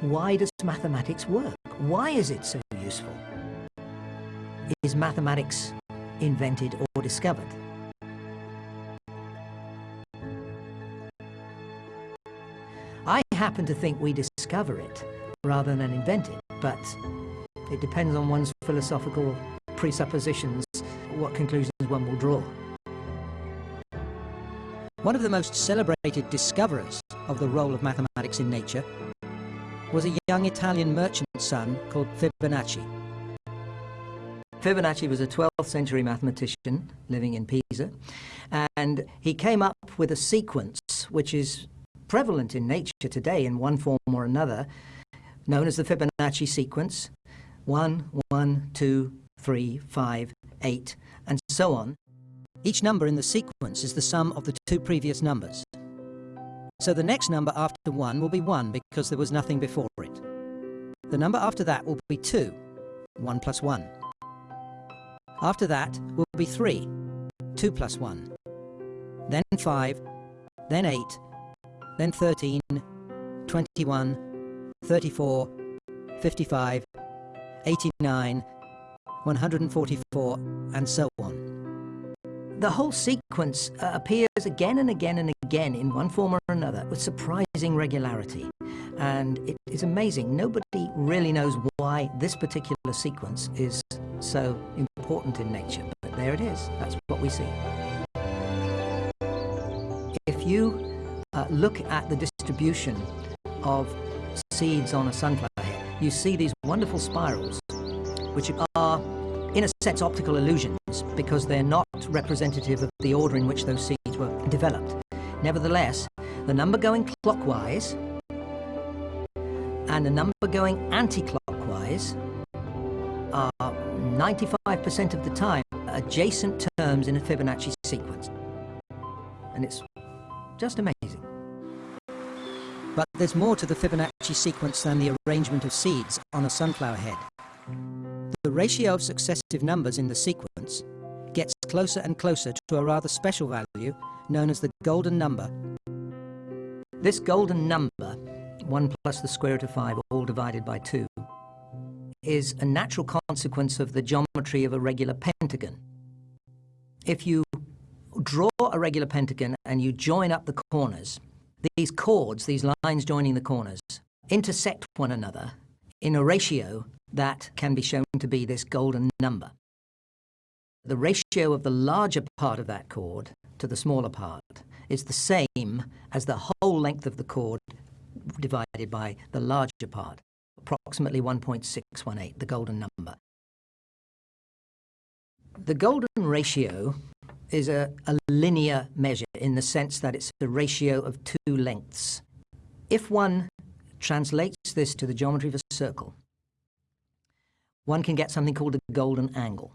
why does mathematics work? Why is it so useful? Is mathematics invented or discovered? I happen to think we discover it rather than invent it, but it depends on one's philosophical presuppositions what conclusions one will draw. One of the most celebrated discoverers of the role of mathematics in nature was a young Italian merchant's son called Fibonacci. Fibonacci was a 12th century mathematician living in Pisa, and he came up with a sequence which is prevalent in nature today in one form or another, known as the Fibonacci sequence 1, 1, 2, 3, 5, 8, and so on. Each number in the sequence is the sum of the two previous numbers. So the next number after 1 will be 1 because there was nothing before it. The number after that will be 2, 1 plus 1. After that will be 3, 2 plus 1. Then 5, then 8, then 13, 21, 34, 55, 89, 144, and so on. The whole sequence uh, appears again and again and again in one form or another with surprising regularity. And it is amazing. Nobody really knows why this particular sequence is so important in nature. But there it is. That's what we see. If you uh, look at the distribution of seeds on a sunflower head, you see these wonderful spirals, which are, in a sense, optical illusions because they're not representative of the order in which those seeds were developed. Nevertheless, the number going clockwise and the number going anti-clockwise are 95% of the time adjacent terms in a Fibonacci sequence. And it's just amazing. But there's more to the Fibonacci sequence than the arrangement of seeds on a sunflower head. The ratio of successive numbers in the sequence gets closer and closer to a rather special value known as the golden number. This golden number, 1 plus the square root of 5 all divided by 2, is a natural consequence of the geometry of a regular pentagon. If you draw a regular pentagon and you join up the corners, these chords, these lines joining the corners, intersect one another in a ratio that can be shown to be this golden number. The ratio of the larger part of that chord to the smaller part is the same as the whole length of the chord divided by the larger part, approximately 1.618, the golden number. The golden ratio is a, a linear measure in the sense that it's a ratio of two lengths. If one translates this to the geometry of a circle, one can get something called a golden angle.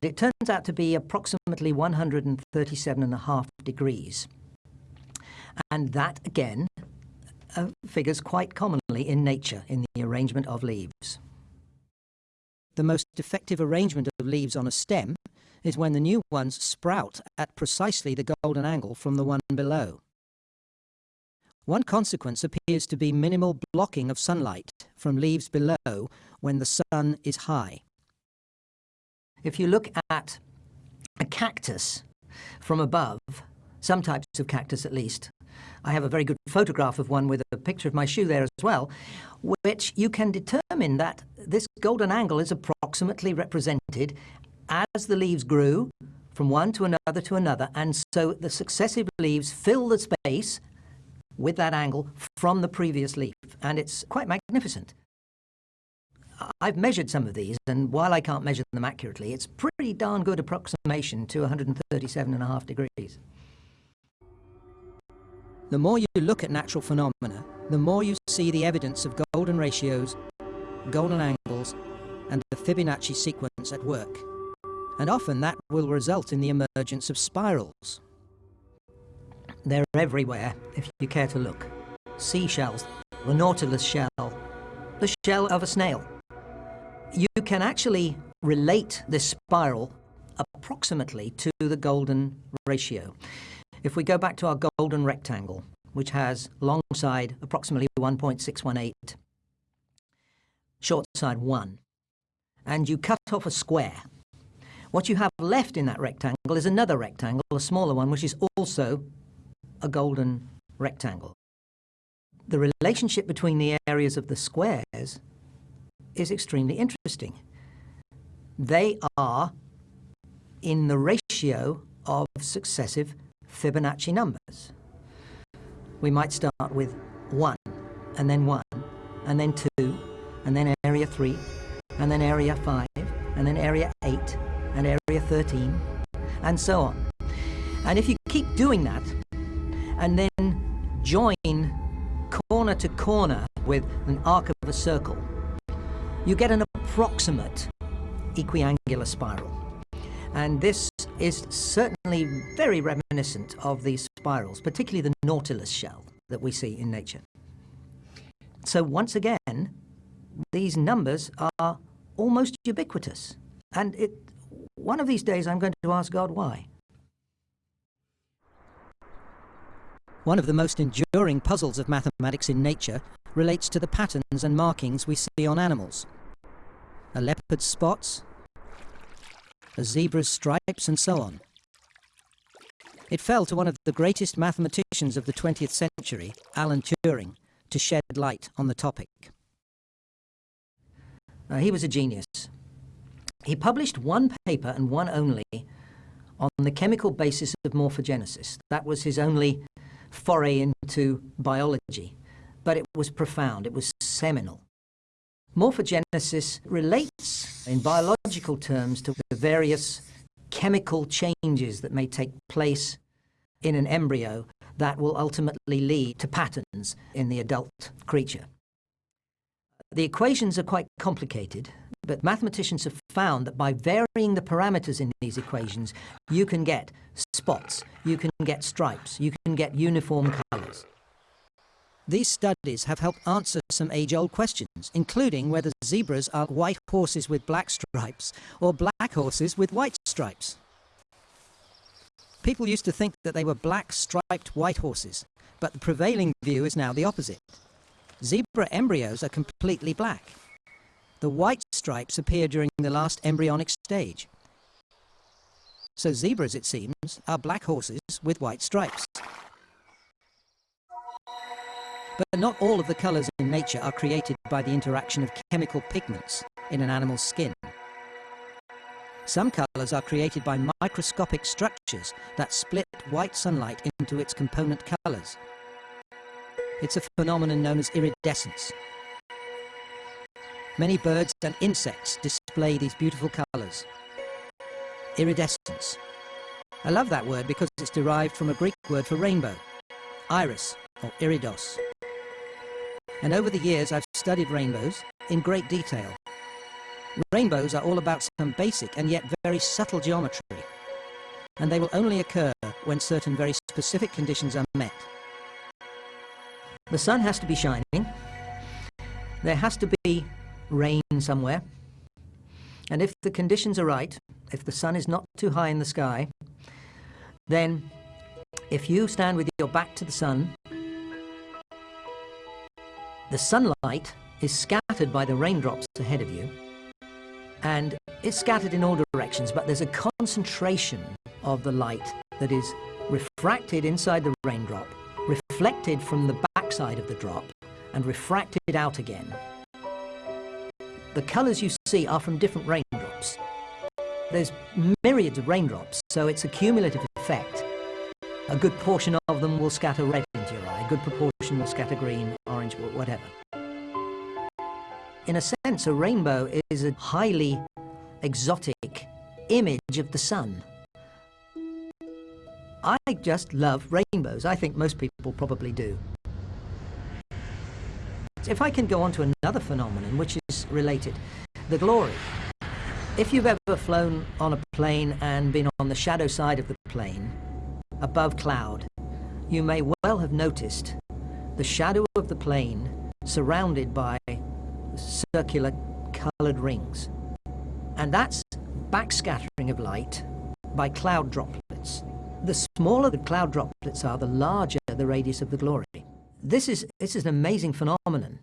It turns out to be approximately 137 and a half degrees. And that, again, uh, figures quite commonly in nature in the arrangement of leaves. The most effective arrangement of leaves on a stem is when the new ones sprout at precisely the golden angle from the one below. One consequence appears to be minimal blocking of sunlight from leaves below when the sun is high. If you look at a cactus from above, some types of cactus at least, I have a very good photograph of one with a picture of my shoe there as well, which you can determine that this golden angle is approximately represented as the leaves grew from one to another to another, and so the successive leaves fill the space with that angle from the previous leaf, and it's quite magnificent. I've measured some of these, and while I can't measure them accurately, it's pretty darn good approximation to 137 and a half degrees. The more you look at natural phenomena, the more you see the evidence of golden ratios, golden angles, and the Fibonacci sequence at work and often that will result in the emergence of spirals. They're everywhere, if you care to look. Seashells, the nautilus shell, the shell of a snail. You can actually relate this spiral approximately to the golden ratio. If we go back to our golden rectangle, which has long side approximately 1.618 short side 1, and you cut off a square, what you have left in that rectangle is another rectangle, a smaller one, which is also a golden rectangle. The relationship between the areas of the squares is extremely interesting. They are in the ratio of successive Fibonacci numbers. We might start with 1, and then 1, and then 2, and then area 3, and then area 5, and then area 8, and area 13, and so on. And if you keep doing that, and then join corner to corner with an arc of a circle, you get an approximate equiangular spiral. And this is certainly very reminiscent of these spirals, particularly the nautilus shell that we see in nature. So once again, these numbers are almost ubiquitous. And it, one of these days I'm going to ask God why. One of the most enduring puzzles of mathematics in nature relates to the patterns and markings we see on animals. A leopard's spots, a zebra's stripes, and so on. It fell to one of the greatest mathematicians of the 20th century, Alan Turing, to shed light on the topic. Uh, he was a genius. He published one paper and one only on the chemical basis of morphogenesis. That was his only foray into biology, but it was profound, it was seminal. Morphogenesis relates in biological terms to the various chemical changes that may take place in an embryo that will ultimately lead to patterns in the adult creature. The equations are quite complicated, but mathematicians have found that by varying the parameters in these equations, you can get spots, you can get stripes, you can get uniform colours. These studies have helped answer some age-old questions, including whether zebras are white horses with black stripes or black horses with white stripes. People used to think that they were black striped white horses, but the prevailing view is now the opposite. Zebra embryos are completely black. The white stripes appear during the last embryonic stage. So zebras, it seems, are black horses with white stripes. But not all of the colours in nature are created by the interaction of chemical pigments in an animal's skin. Some colours are created by microscopic structures that split white sunlight into its component colours. It's a phenomenon known as iridescence. Many birds and insects display these beautiful colours. Iridescence. I love that word because it's derived from a Greek word for rainbow, iris or iridos. And over the years I've studied rainbows in great detail. Rainbows are all about some basic and yet very subtle geometry, and they will only occur when certain very specific conditions are met. The sun has to be shining, there has to be rain somewhere, and if the conditions are right, if the sun is not too high in the sky, then if you stand with your back to the sun the sunlight is scattered by the raindrops ahead of you, and it's scattered in all directions, but there's a concentration of the light that is refracted inside the raindrop, reflected from the backside of the drop, and refracted out again. The colours you see are from different raindrops. There's myriads of raindrops, so it's a cumulative effect. A good portion of them will scatter red into good proportion will scatter green, orange, whatever. In a sense, a rainbow is a highly exotic image of the sun. I just love rainbows. I think most people probably do. If I can go on to another phenomenon which is related, the glory. If you've ever flown on a plane and been on the shadow side of the plane, above cloud, you may well have noticed the shadow of the plane surrounded by circular coloured rings. And that's backscattering of light by cloud droplets. The smaller the cloud droplets are, the larger the radius of the glory. This is, this is an amazing phenomenon.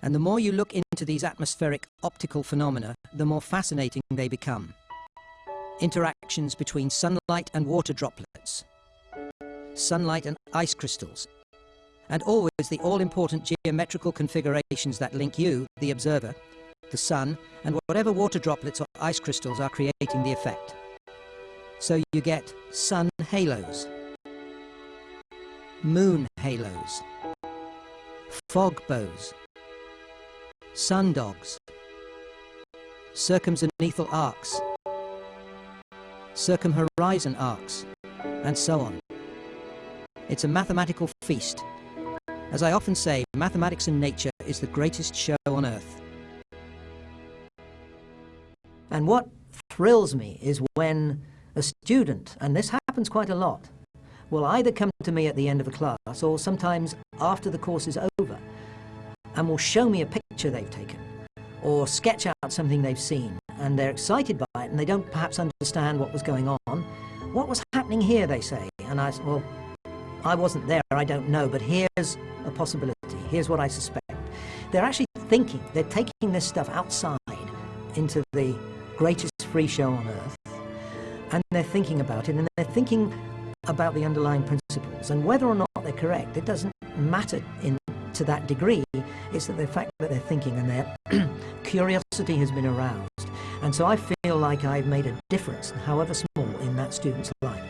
And the more you look into these atmospheric optical phenomena, the more fascinating they become. Interactions between sunlight and water droplets, sunlight and ice crystals, and always the all-important geometrical configurations that link you, the observer, the sun, and whatever water droplets or ice crystals are creating the effect. So you get sun halos, moon halos, fog bows, sun dogs, circumzenithal arcs, circumhorizon arcs, and so on. It's a mathematical feast. As I often say, mathematics and nature is the greatest show on earth. And what thrills me is when a student, and this happens quite a lot, will either come to me at the end of a class or sometimes after the course is over and will show me a picture they've taken or sketch out something they've seen and they're excited by it and they don't perhaps understand what was going on. What was happening here, they say. And I said, well, I wasn't there, I don't know, but here's a possibility. Here's what I suspect. They're actually thinking, they're taking this stuff outside into the greatest free show on earth and they're thinking about it and they're thinking about the underlying principles and whether or not they're correct it doesn't matter in to that degree it's that the fact that they're thinking and their curiosity has been aroused and so I feel like I've made a difference however small in that student's life